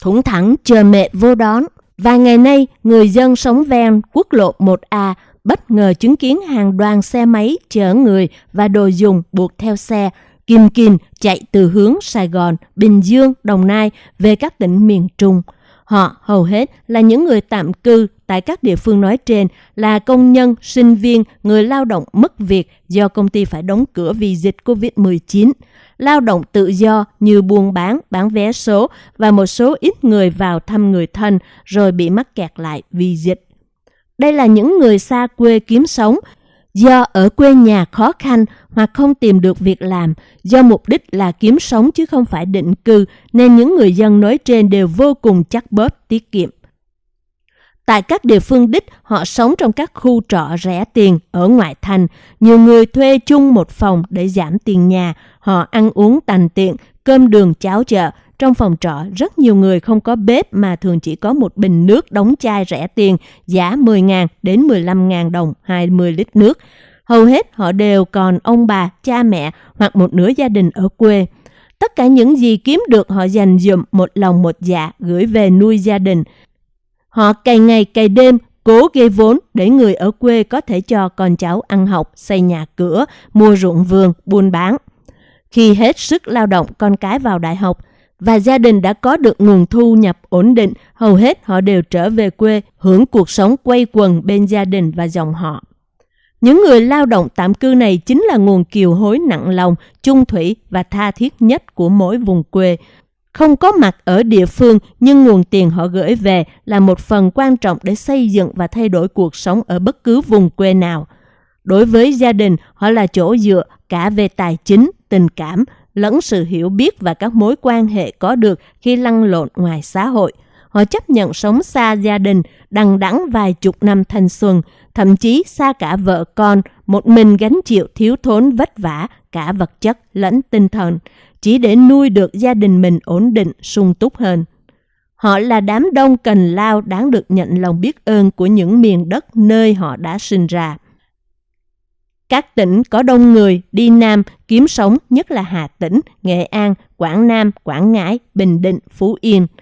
thủng thẳng chờ mẹ vô đón. Vài ngày nay, người dân sống ven quốc lộ 1A bất ngờ chứng kiến hàng đoàn xe máy chở người và đồ dùng buộc theo xe, kim kìm chạy từ hướng Sài Gòn, Bình Dương, Đồng Nai về các tỉnh miền Trung. Họ hầu hết là những người tạm cư tại các địa phương nói trên là công nhân, sinh viên, người lao động mất việc do công ty phải đóng cửa vì dịch COVID-19, lao động tự do như buôn bán, bán vé số và một số ít người vào thăm người thân rồi bị mắc kẹt lại vì dịch. Đây là những người xa quê kiếm sống do ở quê nhà khó khăn hoặc không tìm được việc làm, do mục đích là kiếm sống chứ không phải định cư, nên những người dân nói trên đều vô cùng chắc bóp tiết kiệm. Tại các địa phương đích, họ sống trong các khu trọ rẻ tiền ở ngoại thành. Nhiều người thuê chung một phòng để giảm tiền nhà. Họ ăn uống tành tiện, cơm đường cháo chợ. Trong phòng trọ, rất nhiều người không có bếp mà thường chỉ có một bình nước đóng chai rẻ tiền, giá 10.000 đến 15.000 đồng 20 lít nước. Hầu hết họ đều còn ông bà, cha mẹ hoặc một nửa gia đình ở quê. Tất cả những gì kiếm được họ dành dụm một lòng một dạ gửi về nuôi gia đình. Họ cày ngày cày đêm cố gây vốn để người ở quê có thể cho con cháu ăn học, xây nhà cửa, mua ruộng vườn, buôn bán. Khi hết sức lao động con cái vào đại học và gia đình đã có được nguồn thu nhập ổn định, hầu hết họ đều trở về quê hưởng cuộc sống quay quần bên gia đình và dòng họ. Những người lao động tạm cư này chính là nguồn kiều hối nặng lòng, chung thủy và tha thiết nhất của mỗi vùng quê. Không có mặt ở địa phương nhưng nguồn tiền họ gửi về là một phần quan trọng để xây dựng và thay đổi cuộc sống ở bất cứ vùng quê nào. Đối với gia đình, họ là chỗ dựa cả về tài chính, tình cảm, lẫn sự hiểu biết và các mối quan hệ có được khi lăn lộn ngoài xã hội. Họ chấp nhận sống xa gia đình, đằng đẵng vài chục năm thanh xuân, thậm chí xa cả vợ con, một mình gánh chịu thiếu thốn vất vả cả vật chất lẫn tinh thần, chỉ để nuôi được gia đình mình ổn định, sung túc hơn. Họ là đám đông cần lao đáng được nhận lòng biết ơn của những miền đất nơi họ đã sinh ra. Các tỉnh có đông người đi Nam kiếm sống nhất là Hà Tĩnh, Nghệ An, Quảng Nam, Quảng Ngãi, Bình Định, Phú Yên –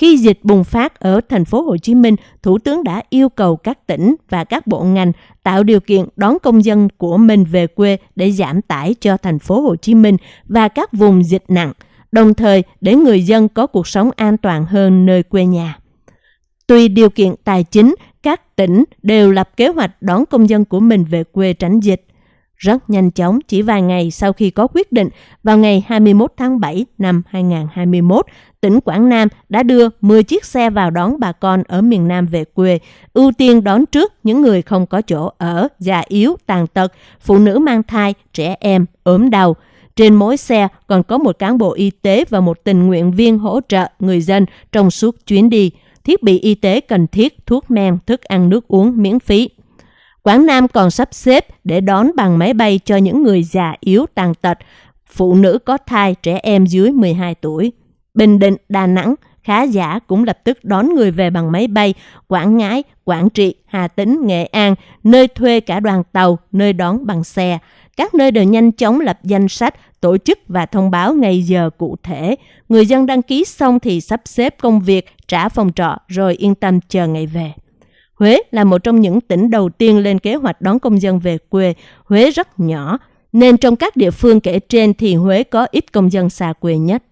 khi dịch bùng phát ở thành phố Hồ Chí Minh, Thủ tướng đã yêu cầu các tỉnh và các bộ ngành tạo điều kiện đón công dân của mình về quê để giảm tải cho thành phố Hồ Chí Minh và các vùng dịch nặng, đồng thời để người dân có cuộc sống an toàn hơn nơi quê nhà. Tùy điều kiện tài chính, các tỉnh đều lập kế hoạch đón công dân của mình về quê tránh dịch. Rất nhanh chóng, chỉ vài ngày sau khi có quyết định, vào ngày 21 tháng 7 năm 2021, tỉnh Quảng Nam đã đưa 10 chiếc xe vào đón bà con ở miền Nam về quê, ưu tiên đón trước những người không có chỗ ở, già yếu, tàn tật, phụ nữ mang thai, trẻ em, ốm đau. Trên mỗi xe còn có một cán bộ y tế và một tình nguyện viên hỗ trợ người dân trong suốt chuyến đi, thiết bị y tế cần thiết, thuốc men, thức ăn nước uống miễn phí. Quảng Nam còn sắp xếp để đón bằng máy bay cho những người già yếu tàn tật, phụ nữ có thai, trẻ em dưới 12 tuổi. Bình Định, Đà Nẵng, khá giả cũng lập tức đón người về bằng máy bay Quảng Ngãi, Quảng Trị, Hà Tĩnh, Nghệ An, nơi thuê cả đoàn tàu, nơi đón bằng xe. Các nơi đều nhanh chóng lập danh sách, tổ chức và thông báo ngày giờ cụ thể. Người dân đăng ký xong thì sắp xếp công việc, trả phòng trọ rồi yên tâm chờ ngày về. Huế là một trong những tỉnh đầu tiên lên kế hoạch đón công dân về quê. Huế rất nhỏ, nên trong các địa phương kể trên thì Huế có ít công dân xa quê nhất.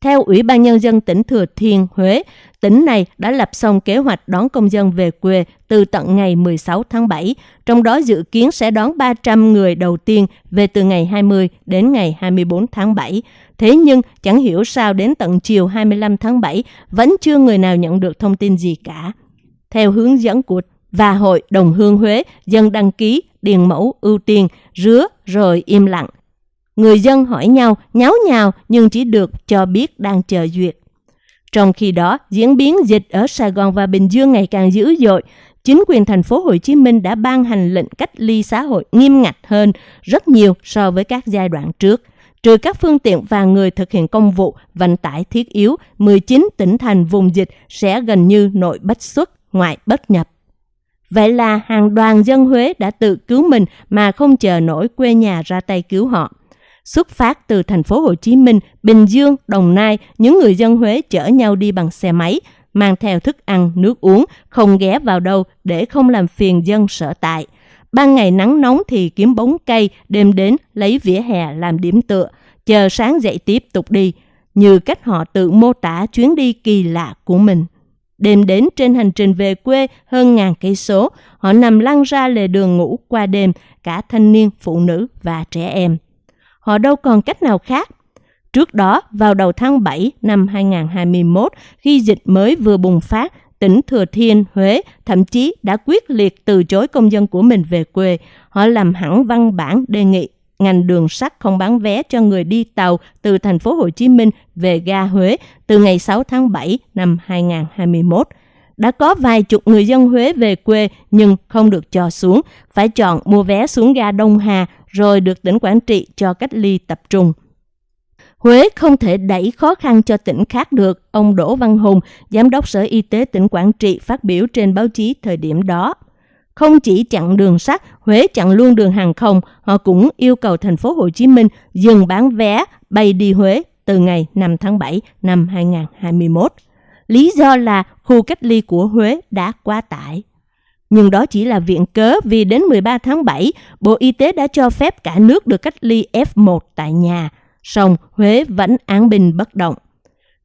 Theo Ủy ban Nhân dân tỉnh Thừa Thiên Huế, tỉnh này đã lập xong kế hoạch đón công dân về quê từ tận ngày 16 tháng 7, trong đó dự kiến sẽ đón 300 người đầu tiên về từ ngày 20 đến ngày 24 tháng 7. Thế nhưng chẳng hiểu sao đến tận chiều 25 tháng 7 vẫn chưa người nào nhận được thông tin gì cả. Theo hướng dẫn của và Hội Đồng Hương Huế, dân đăng ký, điền mẫu, ưu tiên, rứa rồi im lặng. Người dân hỏi nhau, nháo nhào nhưng chỉ được cho biết đang chờ duyệt. Trong khi đó, diễn biến dịch ở Sài Gòn và Bình Dương ngày càng dữ dội, chính quyền thành phố Hồ Chí Minh đã ban hành lệnh cách ly xã hội nghiêm ngặt hơn rất nhiều so với các giai đoạn trước. Trừ các phương tiện và người thực hiện công vụ vận tải thiết yếu, 19 tỉnh thành vùng dịch sẽ gần như nội bất xuất, ngoại bất nhập. Vậy là hàng đoàn dân Huế đã tự cứu mình mà không chờ nổi quê nhà ra tay cứu họ. Xuất phát từ thành phố Hồ Chí Minh, Bình Dương, Đồng Nai, những người dân Huế chở nhau đi bằng xe máy, mang theo thức ăn, nước uống, không ghé vào đâu để không làm phiền dân sở tại. Ban ngày nắng nóng thì kiếm bóng cây, đêm đến lấy vỉa hè làm điểm tựa, chờ sáng dậy tiếp tục đi, như cách họ tự mô tả chuyến đi kỳ lạ của mình. Đêm đến trên hành trình về quê hơn ngàn cây số, họ nằm lăn ra lề đường ngủ qua đêm, cả thanh niên, phụ nữ và trẻ em. Họ đâu còn cách nào khác. Trước đó, vào đầu tháng 7 năm 2021, khi dịch mới vừa bùng phát, tỉnh Thừa Thiên, Huế thậm chí đã quyết liệt từ chối công dân của mình về quê. Họ làm hẳn văn bản đề nghị ngành đường sắt không bán vé cho người đi tàu từ thành phố Hồ Chí Minh về ga Huế từ ngày 6 tháng 7 năm 2021. Đã có vài chục người dân Huế về quê nhưng không được cho xuống, phải chọn mua vé xuống ga Đông Hà rồi được tỉnh Quảng Trị cho cách ly tập trung. Huế không thể đẩy khó khăn cho tỉnh khác được, ông Đỗ Văn Hùng, Giám đốc Sở Y tế tỉnh Quảng Trị phát biểu trên báo chí thời điểm đó. Không chỉ chặn đường sắt, Huế chặn luôn đường hàng không, họ cũng yêu cầu thành phố Hồ Chí Minh dừng bán vé bay đi Huế từ ngày 5 tháng 7 năm 2021. Lý do là khu cách ly của Huế đã quá tải. Nhưng đó chỉ là viện cớ vì đến 13 tháng 7, Bộ Y tế đã cho phép cả nước được cách ly F1 tại nhà, song Huế vẫn án bình bất động.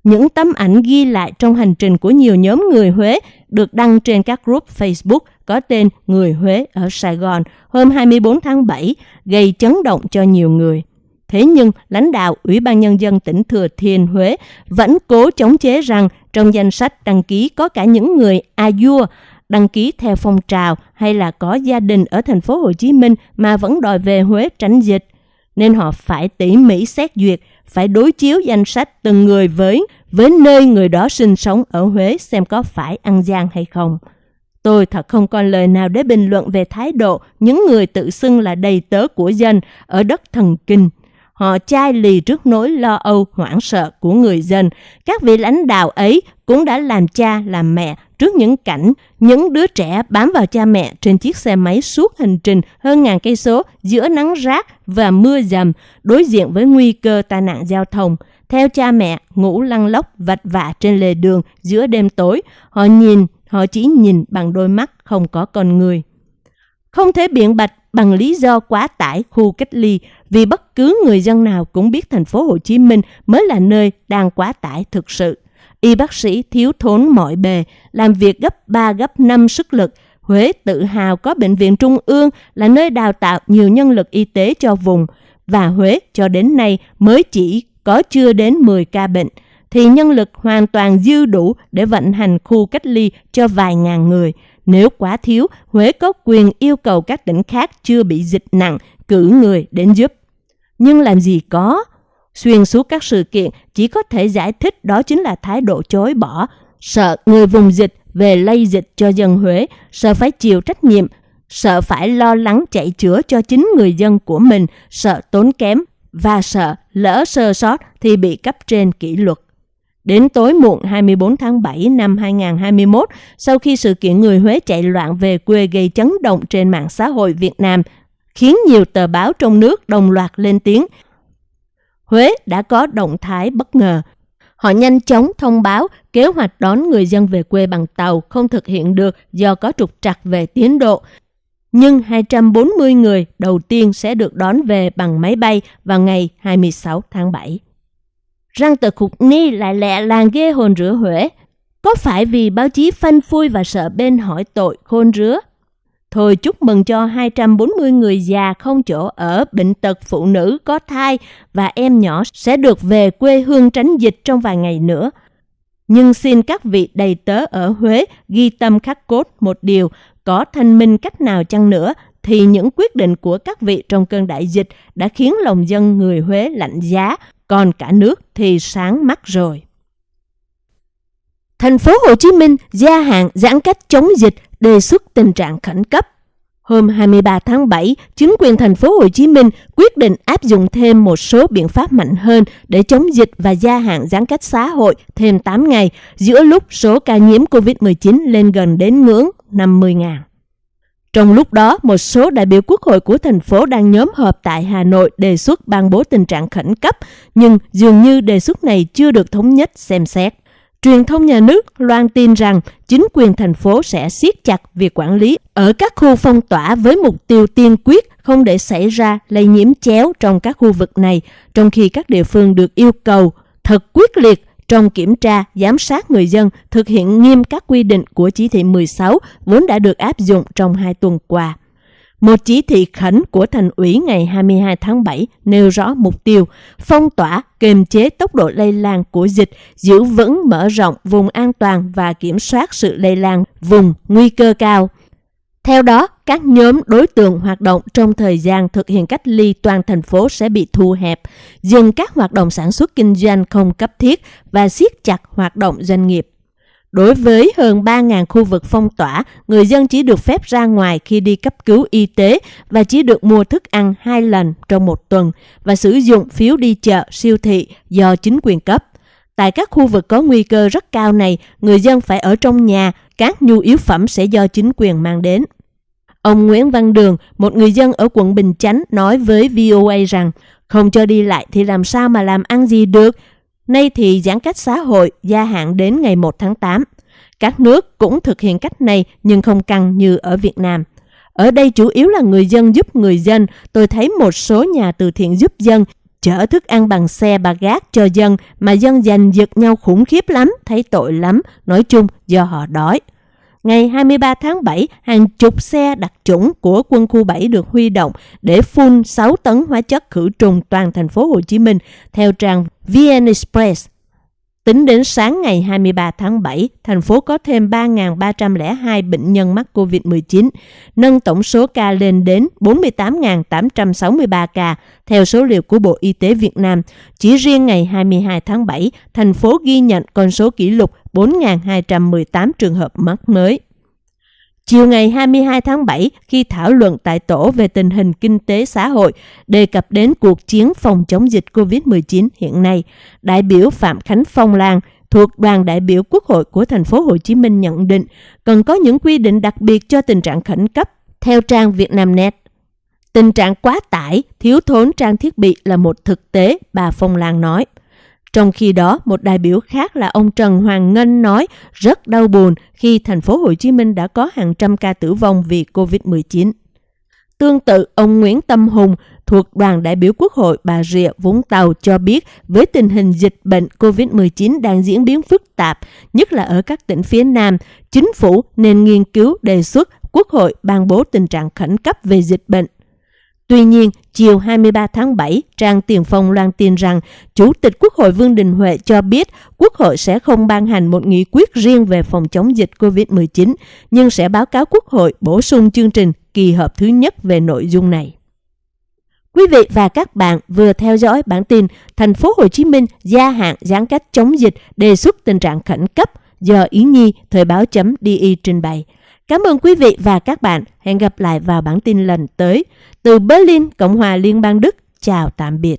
Những tấm ảnh ghi lại trong hành trình của nhiều nhóm người Huế được đăng trên các group Facebook có tên Người Huế ở Sài Gòn hôm 24 tháng 7 gây chấn động cho nhiều người. Thế nhưng, lãnh đạo Ủy ban Nhân dân tỉnh Thừa Thiên Huế vẫn cố chống chế rằng trong danh sách đăng ký có cả những người a đăng ký theo phong trào hay là có gia đình ở thành phố Hồ Chí Minh mà vẫn đòi về Huế tránh dịch. Nên họ phải tỉ mỉ xét duyệt, phải đối chiếu danh sách từng người với với nơi người đó sinh sống ở Huế xem có phải ăn gian hay không. Tôi thật không còn lời nào để bình luận về thái độ những người tự xưng là đầy tớ của dân ở đất thần kinh. Họ chai lì trước nỗi lo âu hoảng sợ của người dân. Các vị lãnh đạo ấy cũng đã làm cha làm mẹ trước những cảnh những đứa trẻ bám vào cha mẹ trên chiếc xe máy suốt hành trình hơn ngàn cây số giữa nắng rác và mưa dầm đối diện với nguy cơ tai nạn giao thông. Theo cha mẹ, ngủ lăn lóc vặt vả trên lề đường giữa đêm tối, họ nhìn, họ chỉ nhìn bằng đôi mắt không có con người. Không thể biện bạch bằng lý do quá tải khu cách ly vì bất cứ người dân nào cũng biết thành phố Hồ Chí Minh mới là nơi đang quá tải thực sự. Y bác sĩ thiếu thốn mọi bề, làm việc gấp 3 gấp 5 sức lực. Huế tự hào có bệnh viện trung ương là nơi đào tạo nhiều nhân lực y tế cho vùng và Huế cho đến nay mới chỉ có chưa đến 10 ca bệnh thì nhân lực hoàn toàn dư đủ để vận hành khu cách ly cho vài ngàn người. Nếu quá thiếu, Huế có quyền yêu cầu các tỉnh khác chưa bị dịch nặng cử người đến giúp. Nhưng làm gì có? Xuyên suốt các sự kiện chỉ có thể giải thích đó chính là thái độ chối bỏ, sợ người vùng dịch về lây dịch cho dân Huế, sợ phải chịu trách nhiệm, sợ phải lo lắng chạy chữa cho chính người dân của mình, sợ tốn kém và sợ lỡ sơ sót thì bị cấp trên kỷ luật. Đến tối muộn 24 tháng 7 năm 2021, sau khi sự kiện người Huế chạy loạn về quê gây chấn động trên mạng xã hội Việt Nam, khiến nhiều tờ báo trong nước đồng loạt lên tiếng. Huế đã có động thái bất ngờ. Họ nhanh chóng thông báo kế hoạch đón người dân về quê bằng tàu không thực hiện được do có trục trặc về tiến độ. Nhưng 240 người đầu tiên sẽ được đón về bằng máy bay vào ngày 26 tháng 7. Răng tờ khục ni lại lẹ làng ghê hồn rửa Huế. Có phải vì báo chí phanh phui và sợ bên hỏi tội khôn rứa? Thôi chúc mừng cho 240 người già không chỗ ở, bệnh tật, phụ nữ có thai và em nhỏ sẽ được về quê hương tránh dịch trong vài ngày nữa. Nhưng xin các vị đầy tớ ở Huế ghi tâm khắc cốt một điều, có thanh minh cách nào chăng nữa thì những quyết định của các vị trong cơn đại dịch đã khiến lòng dân người Huế lạnh giá, còn cả nước thì sáng mắt rồi. Thành phố Hồ Chí Minh gia hạn giãn cách chống dịch đề xuất tình trạng khẩn cấp. Hôm 23 tháng 7, chính quyền thành phố Hồ Chí Minh quyết định áp dụng thêm một số biện pháp mạnh hơn để chống dịch và gia hạn giãn cách xã hội thêm 8 ngày giữa lúc số ca nhiễm COVID-19 lên gần đến ngưỡng 50.000. Trong lúc đó, một số đại biểu quốc hội của thành phố đang nhóm họp tại Hà Nội đề xuất ban bố tình trạng khẩn cấp, nhưng dường như đề xuất này chưa được thống nhất xem xét. Truyền thông nhà nước loan tin rằng chính quyền thành phố sẽ siết chặt việc quản lý ở các khu phong tỏa với mục tiêu tiên quyết không để xảy ra lây nhiễm chéo trong các khu vực này, trong khi các địa phương được yêu cầu thật quyết liệt trong kiểm tra, giám sát người dân thực hiện nghiêm các quy định của chỉ thị 16 vốn đã được áp dụng trong hai tuần qua. Một chỉ thị khẩn của thành ủy ngày 22 tháng 7 nêu rõ mục tiêu phong tỏa, kiềm chế tốc độ lây lan của dịch, giữ vững mở rộng vùng an toàn và kiểm soát sự lây lan vùng nguy cơ cao. Theo đó, các nhóm đối tượng hoạt động trong thời gian thực hiện cách ly toàn thành phố sẽ bị thu hẹp, dừng các hoạt động sản xuất kinh doanh không cấp thiết và siết chặt hoạt động doanh nghiệp. Đối với hơn 3.000 khu vực phong tỏa, người dân chỉ được phép ra ngoài khi đi cấp cứu y tế và chỉ được mua thức ăn hai lần trong một tuần và sử dụng phiếu đi chợ, siêu thị do chính quyền cấp. Tại các khu vực có nguy cơ rất cao này, người dân phải ở trong nhà, các nhu yếu phẩm sẽ do chính quyền mang đến. Ông Nguyễn Văn Đường, một người dân ở quận Bình Chánh nói với VOA rằng không cho đi lại thì làm sao mà làm ăn gì được, Nay thì giãn cách xã hội gia hạn đến ngày 1 tháng 8. Các nước cũng thực hiện cách này nhưng không căng như ở Việt Nam. Ở đây chủ yếu là người dân giúp người dân. Tôi thấy một số nhà từ thiện giúp dân chở thức ăn bằng xe bà gác cho dân mà dân giành giật nhau khủng khiếp lắm, thấy tội lắm, nói chung do họ đói. Ngày 23 tháng 7, hàng chục xe đặc chủng của quân khu 7 được huy động để phun 6 tấn hóa chất khử trùng toàn thành phố Hồ Chí Minh theo trang VN Express. Tính đến sáng ngày 23 tháng 7, thành phố có thêm 3.302 bệnh nhân mắc COVID-19, nâng tổng số ca lên đến 48.863 ca, theo số liệu của Bộ Y tế Việt Nam. Chỉ riêng ngày 22 tháng 7, thành phố ghi nhận con số kỷ lục 4.218 trường hợp mắc mới. Chiều ngày 22 tháng 7, khi thảo luận tại tổ về tình hình kinh tế xã hội, đề cập đến cuộc chiến phòng chống dịch COVID-19 hiện nay, đại biểu Phạm Khánh Phong Lan thuộc đoàn đại biểu Quốc hội của thành phố Hồ Chí Minh nhận định cần có những quy định đặc biệt cho tình trạng khẩn cấp theo trang Vietnamnet. Tình trạng quá tải, thiếu thốn trang thiết bị là một thực tế, bà Phong Lan nói. Trong khi đó, một đại biểu khác là ông Trần Hoàng Ngân nói rất đau buồn khi thành phố Hồ Chí Minh đã có hàng trăm ca tử vong vì COVID-19. Tương tự, ông Nguyễn Tâm Hùng thuộc đoàn đại biểu Quốc hội Bà Rịa Vũng Tàu cho biết với tình hình dịch bệnh COVID-19 đang diễn biến phức tạp, nhất là ở các tỉnh phía Nam, chính phủ nên nghiên cứu đề xuất Quốc hội ban bố tình trạng khẩn cấp về dịch bệnh Tuy nhiên, chiều 23 tháng 7, trang Tiền Phong loan tin rằng Chủ tịch Quốc hội Vương Đình Huệ cho biết Quốc hội sẽ không ban hành một nghị quyết riêng về phòng chống dịch COVID-19, nhưng sẽ báo cáo Quốc hội bổ sung chương trình kỳ họp thứ nhất về nội dung này. Quý vị và các bạn vừa theo dõi bản tin Thành phố Hồ Chí Minh gia hạn giãn cách chống dịch đề xuất tình trạng khẩn cấp do Ý Nhi Thời Báo .di trình bày. Cảm ơn quý vị và các bạn. Hẹn gặp lại vào bản tin lần tới. Từ Berlin, Cộng hòa Liên bang Đức. Chào tạm biệt.